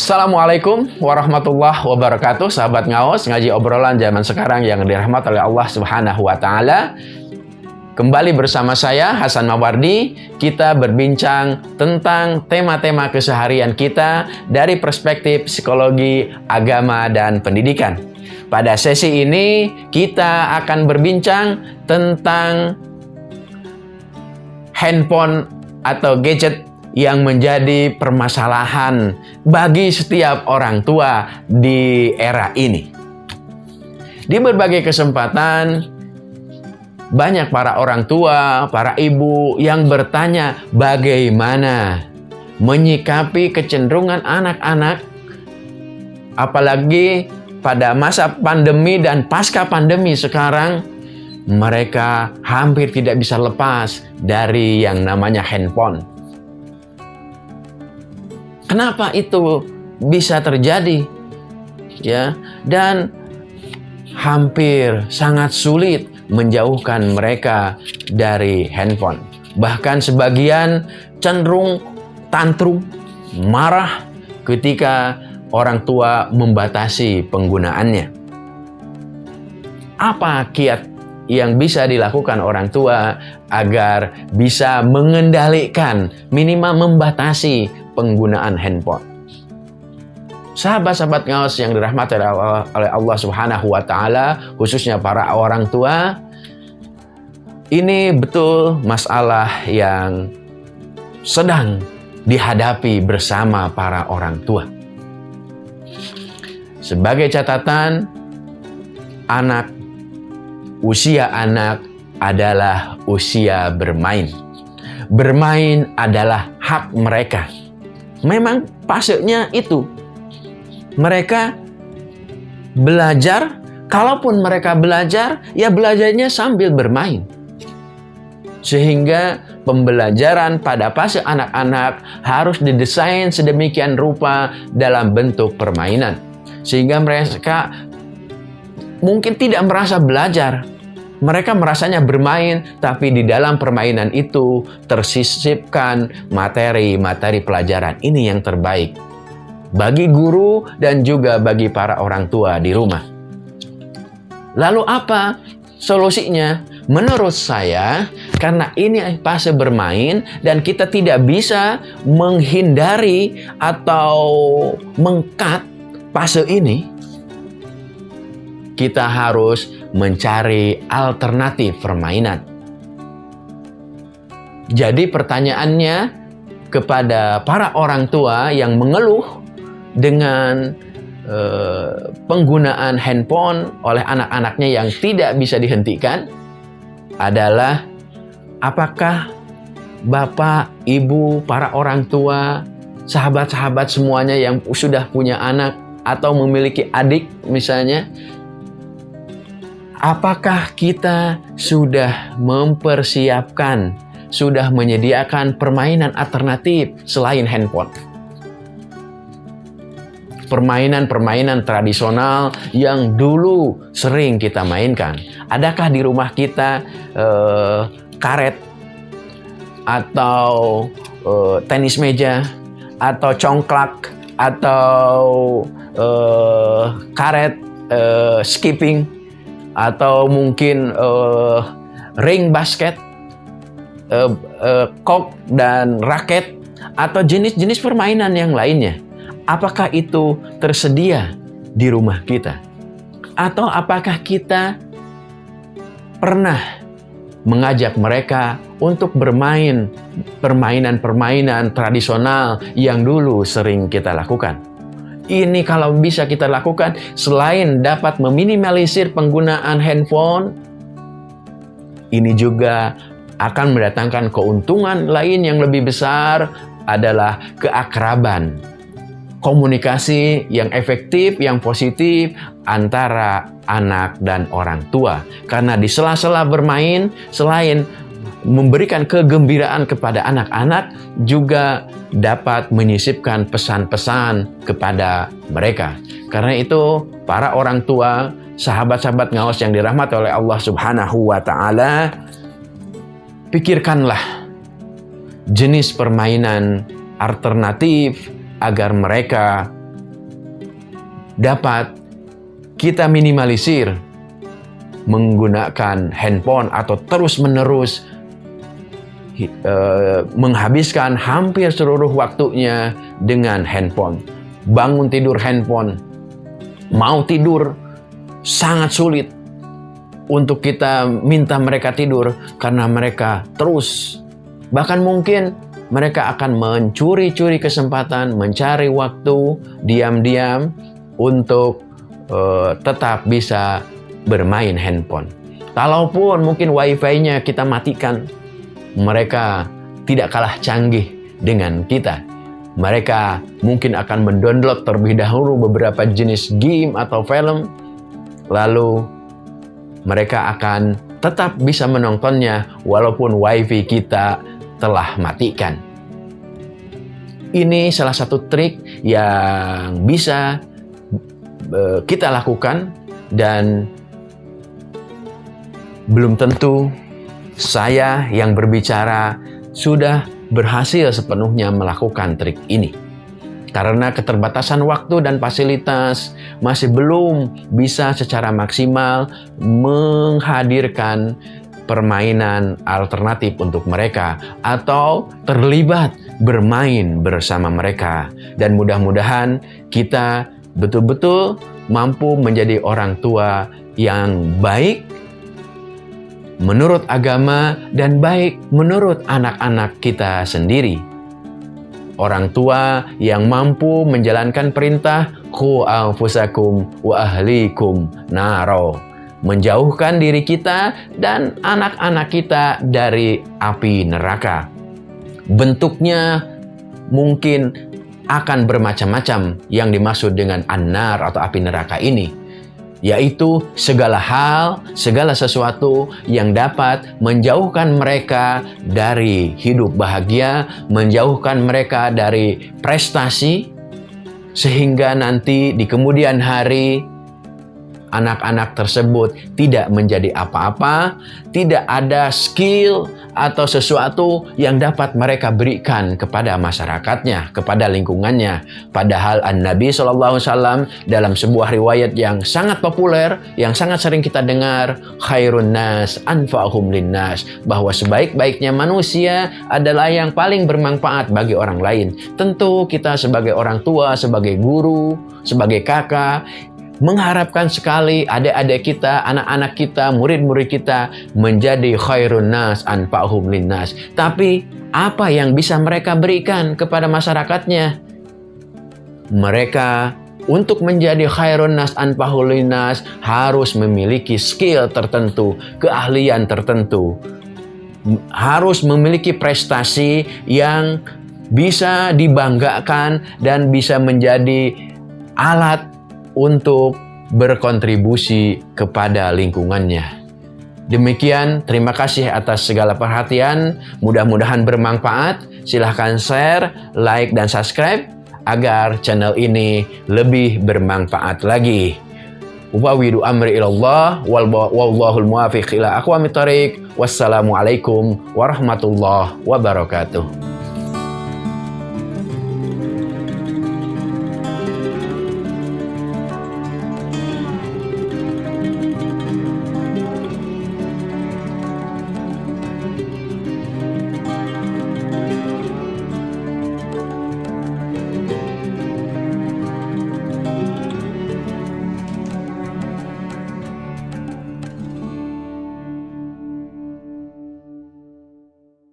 Assalamualaikum warahmatullahi wabarakatuh Sahabat ngaos, ngaji obrolan zaman sekarang yang dirahmati oleh Allah subhanahu wa ta'ala. Kembali bersama saya Hasan Mawardi. Kita berbincang tentang tema-tema keseharian kita Dari perspektif psikologi, agama, dan pendidikan. Pada sesi ini kita akan berbincang tentang handphone atau gadget yang menjadi permasalahan bagi setiap orang tua di era ini. Di berbagai kesempatan, banyak para orang tua, para ibu yang bertanya bagaimana menyikapi kecenderungan anak-anak, apalagi pada masa pandemi dan pasca pandemi sekarang, mereka hampir tidak bisa lepas dari yang namanya handphone Kenapa itu bisa terjadi? Ya, dan hampir sangat sulit menjauhkan mereka dari handphone. Bahkan sebagian cenderung tantrum, marah ketika orang tua membatasi penggunaannya. Apa kiat yang bisa dilakukan orang tua agar bisa mengendalikan, minimal membatasi penggunaan handphone. Sahabat-sahabat ngawas yang dirahmati oleh Allah Subhanahu wa taala, khususnya para orang tua, ini betul masalah yang sedang dihadapi bersama para orang tua. Sebagai catatan, anak usia anak adalah usia bermain. Bermain adalah hak mereka memang pasuknya itu. Mereka belajar, kalaupun mereka belajar, ya belajarnya sambil bermain. Sehingga pembelajaran pada fase anak-anak harus didesain sedemikian rupa dalam bentuk permainan. Sehingga mereka mungkin tidak merasa belajar, mereka merasanya bermain, tapi di dalam permainan itu tersisipkan materi-materi pelajaran. Ini yang terbaik bagi guru dan juga bagi para orang tua di rumah. Lalu apa solusinya? Menurut saya, karena ini fase bermain dan kita tidak bisa menghindari atau mengkat fase ini, kita harus mencari alternatif permainan. Jadi pertanyaannya kepada para orang tua yang mengeluh dengan uh, penggunaan handphone oleh anak-anaknya yang tidak bisa dihentikan adalah apakah bapak, ibu, para orang tua, sahabat-sahabat semuanya yang sudah punya anak atau memiliki adik misalnya Apakah kita sudah mempersiapkan, sudah menyediakan permainan alternatif selain handphone? Permainan-permainan tradisional yang dulu sering kita mainkan. Adakah di rumah kita eh, karet atau eh, tenis meja atau congklak atau eh, karet eh, skipping atau mungkin uh, ring basket, uh, uh, kok dan raket atau jenis-jenis permainan yang lainnya. Apakah itu tersedia di rumah kita? Atau apakah kita pernah mengajak mereka untuk bermain permainan-permainan tradisional yang dulu sering kita lakukan? Ini kalau bisa kita lakukan selain dapat meminimalisir penggunaan handphone, ini juga akan mendatangkan keuntungan lain yang lebih besar adalah keakraban. Komunikasi yang efektif, yang positif antara anak dan orang tua. Karena di sela-sela bermain, selain memberikan kegembiraan kepada anak-anak juga dapat menyisipkan pesan-pesan kepada mereka. Karena itu, para orang tua, sahabat-sahabat ngawas yang dirahmati oleh Allah Subhanahu wa taala, pikirkanlah jenis permainan alternatif agar mereka dapat kita minimalisir menggunakan handphone atau terus-menerus uh, menghabiskan hampir seluruh waktunya dengan handphone. Bangun tidur handphone, mau tidur sangat sulit untuk kita minta mereka tidur karena mereka terus bahkan mungkin mereka akan mencuri-curi kesempatan, mencari waktu diam-diam untuk uh, tetap bisa bermain handphone. Kalaupun mungkin wifi-nya kita matikan, mereka tidak kalah canggih dengan kita. Mereka mungkin akan mendownload terlebih dahulu beberapa jenis game atau film, lalu mereka akan tetap bisa menontonnya walaupun wifi kita telah matikan. Ini salah satu trik yang bisa uh, kita lakukan dan belum tentu saya yang berbicara sudah berhasil sepenuhnya melakukan trik ini. Karena keterbatasan waktu dan fasilitas masih belum bisa secara maksimal menghadirkan permainan alternatif untuk mereka atau terlibat bermain bersama mereka. Dan mudah-mudahan kita betul-betul mampu menjadi orang tua yang baik menurut agama dan baik menurut anak-anak kita sendiri. Orang tua yang mampu menjalankan perintah ku anfusakum wa ahlikum naro. Menjauhkan diri kita dan anak-anak kita dari api neraka. Bentuknya mungkin akan bermacam-macam yang dimaksud dengan anar atau api neraka ini yaitu segala hal, segala sesuatu yang dapat menjauhkan mereka dari hidup bahagia, menjauhkan mereka dari prestasi, sehingga nanti di kemudian hari anak-anak tersebut tidak menjadi apa-apa, tidak ada skill atau sesuatu yang dapat mereka berikan kepada masyarakatnya, kepada lingkungannya. Padahal An-Nabi SAW dalam sebuah riwayat yang sangat populer, yang sangat sering kita dengar, khairun nas anfa'hum linnas, bahwa sebaik-baiknya manusia adalah yang paling bermanfaat bagi orang lain. Tentu kita sebagai orang tua, sebagai guru, sebagai kakak, mengharapkan sekali adik-adik kita, anak-anak kita, murid-murid kita menjadi khairun nas anfa'hum linnas. Tapi apa yang bisa mereka berikan kepada masyarakatnya? Mereka untuk menjadi khairun nas anfa'hum linnas harus memiliki skill tertentu, keahlian tertentu. Harus memiliki prestasi yang bisa dibanggakan dan bisa menjadi alat untuk berkontribusi kepada lingkungannya. Demikian, terima kasih atas segala perhatian. Mudah-mudahan bermanfaat. Silahkan share, like, dan subscribe agar channel ini lebih bermanfaat lagi. Wawidu amri ilallah wallahul muwafiq ila aqwamit thariq. Wassalamualaikum warahmatullahi wabarakatuh.